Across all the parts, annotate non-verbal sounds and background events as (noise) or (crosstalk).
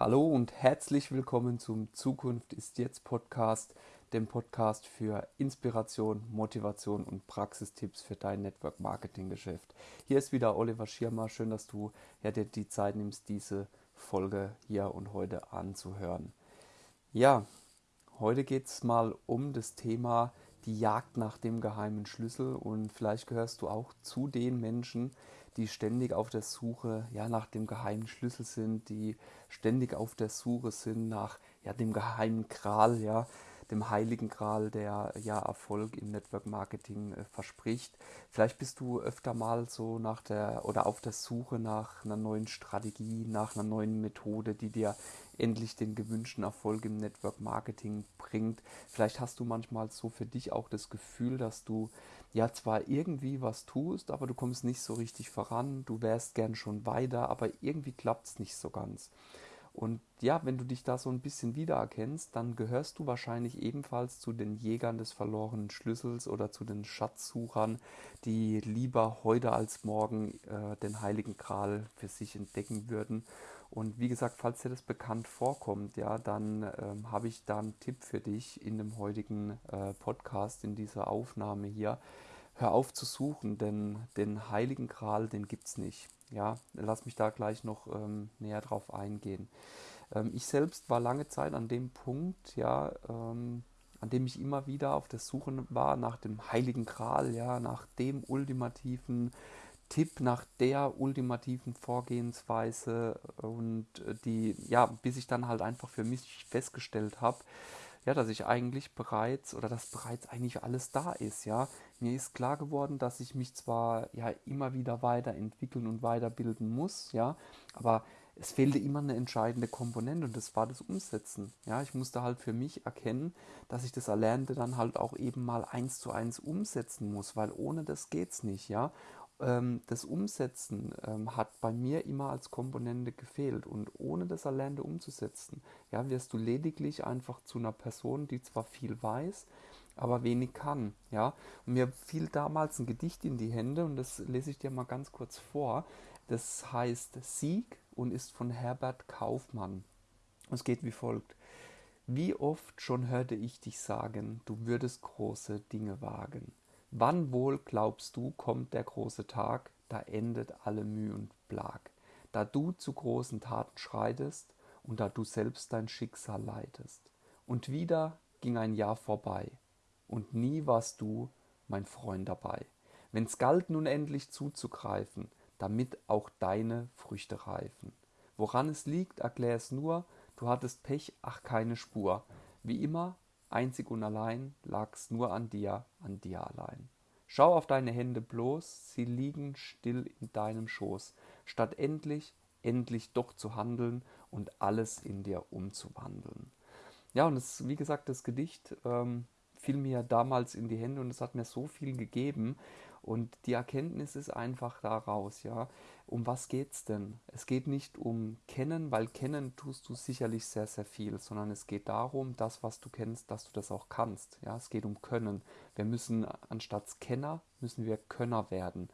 Hallo und herzlich willkommen zum Zukunft ist jetzt Podcast, dem Podcast für Inspiration, Motivation und Praxistipps für dein Network Marketing Geschäft. Hier ist wieder Oliver Schirmer. Schön, dass du ja, dir die Zeit nimmst, diese Folge hier und heute anzuhören. Ja, heute geht es mal um das Thema die Jagd nach dem geheimen Schlüssel und vielleicht gehörst du auch zu den Menschen, die ständig auf der Suche ja, nach dem geheimen Schlüssel sind, die ständig auf der Suche sind nach ja, dem geheimen Kral, ja, dem heiligen Gral, der ja Erfolg im Network Marketing äh, verspricht. Vielleicht bist du öfter mal so nach der oder auf der Suche nach einer neuen Strategie, nach einer neuen Methode, die dir endlich den gewünschten Erfolg im Network Marketing bringt. Vielleicht hast du manchmal so für dich auch das Gefühl, dass du ja zwar irgendwie was tust, aber du kommst nicht so richtig voran, du wärst gern schon weiter, aber irgendwie klappt es nicht so ganz. Und ja, wenn du dich da so ein bisschen wiedererkennst, dann gehörst du wahrscheinlich ebenfalls zu den Jägern des verlorenen Schlüssels oder zu den Schatzsuchern, die lieber heute als morgen äh, den heiligen Gral für sich entdecken würden. Und wie gesagt, falls dir das bekannt vorkommt, ja, dann ähm, habe ich da einen Tipp für dich in dem heutigen äh, Podcast, in dieser Aufnahme hier. Hör auf zu suchen, denn den heiligen Gral, den gibt es nicht. Ja, lass mich da gleich noch ähm, näher drauf eingehen. Ähm, ich selbst war lange Zeit an dem Punkt, ja, ähm, an dem ich immer wieder auf der Suche war nach dem Heiligen Gral, ja, nach dem ultimativen Tipp, nach der ultimativen Vorgehensweise und äh, die, ja, bis ich dann halt einfach für mich festgestellt habe, ja, dass ich eigentlich bereits oder dass bereits eigentlich alles da ist, ja. Mir ist klar geworden, dass ich mich zwar ja immer wieder weiterentwickeln und weiterbilden muss, ja, aber es fehlte immer eine entscheidende Komponente und das war das Umsetzen. Ja, ich musste halt für mich erkennen, dass ich das Erlernte dann halt auch eben mal eins zu eins umsetzen muss, weil ohne das geht's nicht, ja das Umsetzen ähm, hat bei mir immer als Komponente gefehlt. Und ohne das Erlernte umzusetzen, ja, wirst du lediglich einfach zu einer Person, die zwar viel weiß, aber wenig kann. Ja? Und mir fiel damals ein Gedicht in die Hände und das lese ich dir mal ganz kurz vor. Das heißt Sieg und ist von Herbert Kaufmann. Es geht wie folgt. Wie oft schon hörte ich dich sagen, du würdest große Dinge wagen. Wann wohl, glaubst du, kommt der große Tag, da endet alle Mühe und Plag, da du zu großen Taten schreitest und da du selbst dein Schicksal leitest. Und wieder ging ein Jahr vorbei, und nie warst du, mein Freund, dabei. Wenn's galt nun endlich zuzugreifen, damit auch deine Früchte reifen. Woran es liegt, erklär es nur, du hattest Pech, ach keine Spur. Wie immer Einzig und allein lag's nur an dir, an dir allein. Schau auf deine Hände bloß, sie liegen still in deinem Schoß, statt endlich, endlich doch zu handeln und alles in dir umzuwandeln. Ja, und es, wie gesagt, das Gedicht ähm, fiel mir damals in die Hände und es hat mir so viel gegeben. Und die Erkenntnis ist einfach daraus, ja. Um was geht's denn? Es geht nicht um Kennen, weil kennen tust du sicherlich sehr, sehr viel, sondern es geht darum, das, was du kennst, dass du das auch kannst. Ja, es geht um Können. Wir müssen anstatt Kenner, müssen wir Könner werden.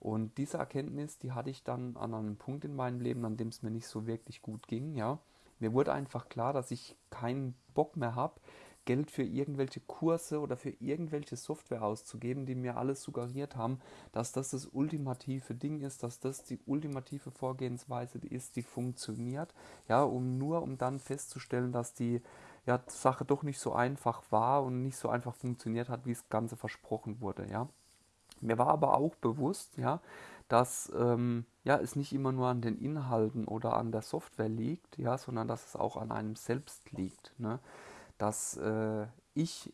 Und diese Erkenntnis, die hatte ich dann an einem Punkt in meinem Leben, an dem es mir nicht so wirklich gut ging, ja. Mir wurde einfach klar, dass ich keinen Bock mehr habe, Geld für irgendwelche Kurse oder für irgendwelche Software auszugeben, die mir alles suggeriert haben, dass das das ultimative Ding ist, dass das die ultimative Vorgehensweise ist, die funktioniert, ja, um nur um dann festzustellen, dass die ja, Sache doch nicht so einfach war und nicht so einfach funktioniert hat, wie das Ganze versprochen wurde, ja. Mir war aber auch bewusst, ja, dass ähm, ja, es nicht immer nur an den Inhalten oder an der Software liegt, ja, sondern dass es auch an einem selbst liegt. Ne? Dass äh, ich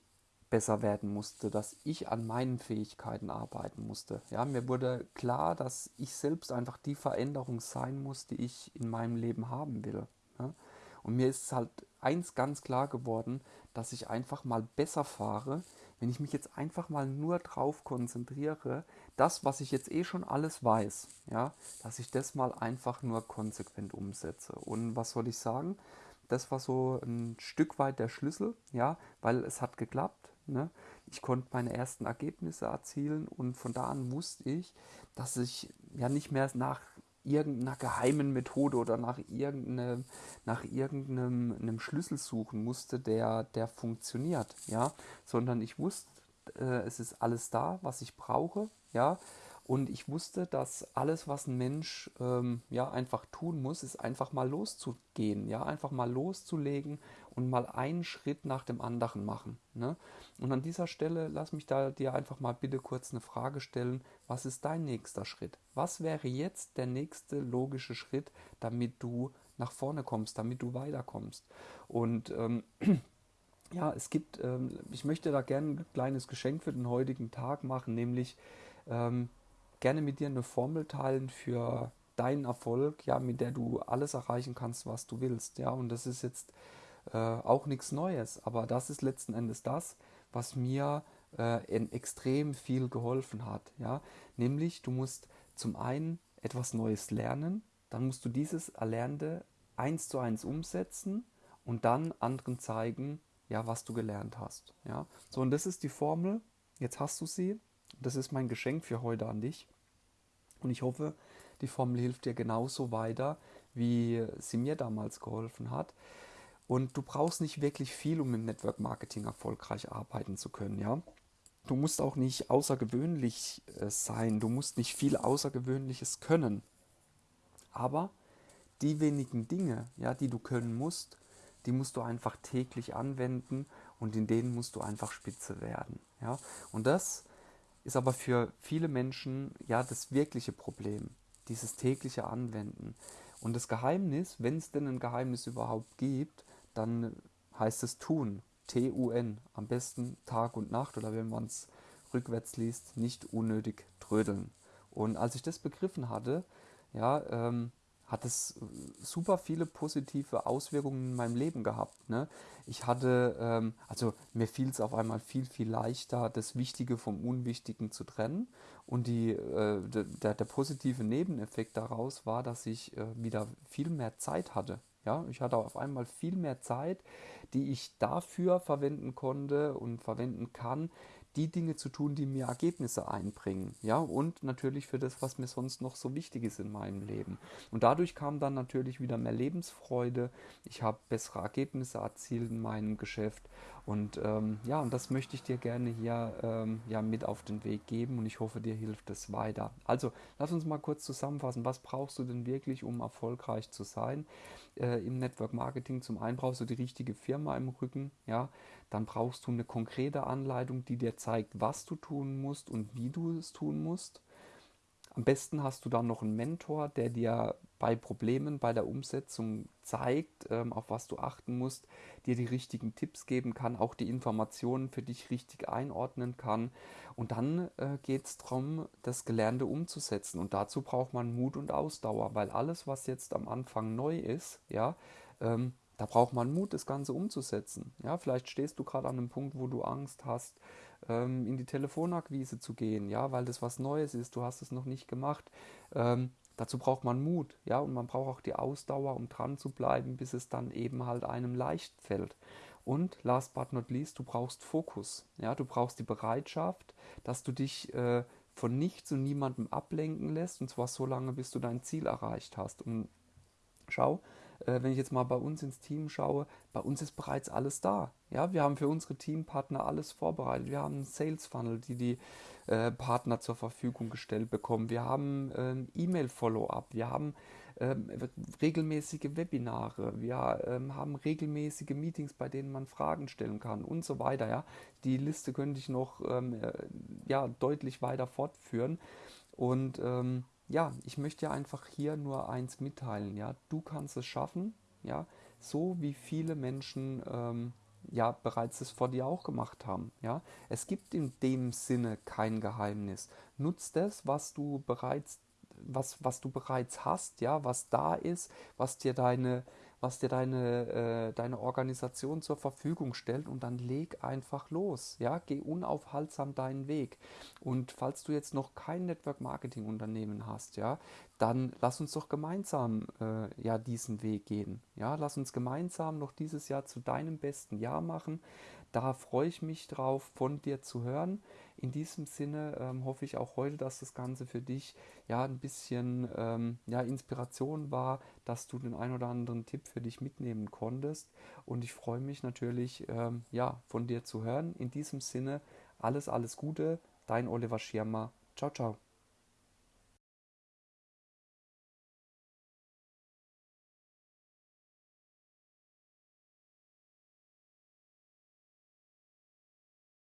besser werden musste, dass ich an meinen Fähigkeiten arbeiten musste. Ja, mir wurde klar, dass ich selbst einfach die Veränderung sein muss, die ich in meinem Leben haben will. Ja? Und mir ist halt eins ganz klar geworden, dass ich einfach mal besser fahre, wenn ich mich jetzt einfach mal nur drauf konzentriere, das, was ich jetzt eh schon alles weiß, ja, dass ich das mal einfach nur konsequent umsetze. Und was soll ich sagen? Das war so ein Stück weit der Schlüssel, ja, weil es hat geklappt. Ne? Ich konnte meine ersten Ergebnisse erzielen und von da an wusste ich, dass ich ja nicht mehr nach irgendeiner geheimen Methode oder nach irgendeinem, nach irgendeinem einem Schlüssel suchen musste, der, der funktioniert, ja, sondern ich wusste, äh, es ist alles da, was ich brauche, ja, und ich wusste, dass alles, was ein Mensch ähm, ja einfach tun muss, ist einfach mal loszugehen, ja, einfach mal loszulegen und mal einen Schritt nach dem anderen machen. Ne? Und an dieser Stelle lass mich da dir einfach mal bitte kurz eine Frage stellen. Was ist dein nächster Schritt? Was wäre jetzt der nächste logische Schritt, damit du nach vorne kommst, damit du weiterkommst? Und ähm, (clears throat) ja, es gibt, ähm, ich möchte da gerne ein kleines Geschenk für den heutigen Tag machen, nämlich ähm, gerne mit dir eine Formel teilen für deinen Erfolg, ja, mit der du alles erreichen kannst, was du willst. Ja, und das ist jetzt äh, auch nichts Neues, aber das ist letzten Endes das, was mir äh, extrem viel geholfen hat. Ja, nämlich du musst zum einen etwas Neues lernen, dann musst du dieses Erlernte eins zu eins umsetzen und dann anderen zeigen, ja, was du gelernt hast. Ja, so und das ist die Formel. Jetzt hast du sie. Das ist mein Geschenk für heute an dich. Und ich hoffe, die Formel hilft dir genauso weiter, wie sie mir damals geholfen hat. Und du brauchst nicht wirklich viel, um im Network Marketing erfolgreich arbeiten zu können, ja. Du musst auch nicht außergewöhnlich äh, sein, du musst nicht viel Außergewöhnliches können. Aber die wenigen Dinge, ja, die du können musst, die musst du einfach täglich anwenden und in denen musst du einfach spitze werden, ja. Und das ist aber für viele Menschen ja das wirkliche Problem, dieses tägliche Anwenden. Und das Geheimnis, wenn es denn ein Geheimnis überhaupt gibt, dann heißt es tun, T-U-N, am besten Tag und Nacht oder wenn man es rückwärts liest, nicht unnötig trödeln. Und als ich das begriffen hatte, ja, ähm, hat es super viele positive Auswirkungen in meinem Leben gehabt. Ne? Ich hatte, ähm, also mir fiel es auf einmal viel, viel leichter, das Wichtige vom Unwichtigen zu trennen. Und die, äh, der, der positive Nebeneffekt daraus war, dass ich äh, wieder viel mehr Zeit hatte. Ja, ich hatte auf einmal viel mehr Zeit, die ich dafür verwenden konnte und verwenden kann, die Dinge zu tun, die mir Ergebnisse einbringen. Ja, und natürlich für das, was mir sonst noch so wichtig ist in meinem Leben. Und dadurch kam dann natürlich wieder mehr Lebensfreude. Ich habe bessere Ergebnisse erzielt in meinem Geschäft. Und ähm, ja, und das möchte ich dir gerne hier ähm, ja, mit auf den Weg geben und ich hoffe, dir hilft es weiter. Also, lass uns mal kurz zusammenfassen. Was brauchst du denn wirklich, um erfolgreich zu sein äh, im Network Marketing? Zum einen brauchst du die richtige Firma im Rücken, ja, dann brauchst du eine konkrete Anleitung, die dir zeigt, was du tun musst und wie du es tun musst. Am besten hast du dann noch einen Mentor, der dir bei Problemen bei der Umsetzung zeigt, ähm, auf was du achten musst, dir die richtigen Tipps geben kann, auch die Informationen für dich richtig einordnen kann. Und dann äh, geht es darum, das Gelernte umzusetzen. Und dazu braucht man Mut und Ausdauer, weil alles, was jetzt am Anfang neu ist, ja, ähm, da braucht man Mut, das Ganze umzusetzen. Ja, vielleicht stehst du gerade an einem Punkt, wo du Angst hast, ähm, in die Telefonakquise zu gehen, ja, weil das was Neues ist, du hast es noch nicht gemacht. Ähm, dazu braucht man Mut, ja, und man braucht auch die Ausdauer, um dran zu bleiben, bis es dann eben halt einem leicht fällt. Und last but not least, du brauchst Fokus, ja, du brauchst die Bereitschaft, dass du dich äh, von nichts und niemandem ablenken lässt, und zwar so lange, bis du dein Ziel erreicht hast. Und schau, äh, wenn ich jetzt mal bei uns ins Team schaue, bei uns ist bereits alles da. Ja, wir haben für unsere Teampartner alles vorbereitet. Wir haben einen Sales Funnel, die die äh, Partner zur Verfügung gestellt bekommen. Wir haben ähm, E-Mail-Follow-up. Wir haben ähm, regelmäßige Webinare. Wir ähm, haben regelmäßige Meetings, bei denen man Fragen stellen kann und so weiter. Ja, die Liste könnte ich noch ähm, äh, ja deutlich weiter fortführen und ähm, ja, ich möchte ja einfach hier nur eins mitteilen, ja, du kannst es schaffen, ja, so wie viele Menschen ähm, ja bereits es vor dir auch gemacht haben, ja. Es gibt in dem Sinne kein Geheimnis. Nutz das, was du bereits was, was du bereits hast, ja, was da ist, was dir deine was dir deine, äh, deine Organisation zur Verfügung stellt und dann leg einfach los. Ja, geh unaufhaltsam deinen Weg. Und falls du jetzt noch kein Network Marketing Unternehmen hast, ja, dann lass uns doch gemeinsam äh, ja diesen Weg gehen. Ja, lass uns gemeinsam noch dieses Jahr zu deinem besten Jahr machen. Da freue ich mich drauf, von dir zu hören. In diesem Sinne ähm, hoffe ich auch heute, dass das Ganze für dich ja ein bisschen ähm, ja, Inspiration war, dass du den ein oder anderen Tipp für dich mitnehmen konntest. Und ich freue mich natürlich, ähm, ja, von dir zu hören. In diesem Sinne, alles, alles Gute. Dein Oliver Schirmer. Ciao, ciao.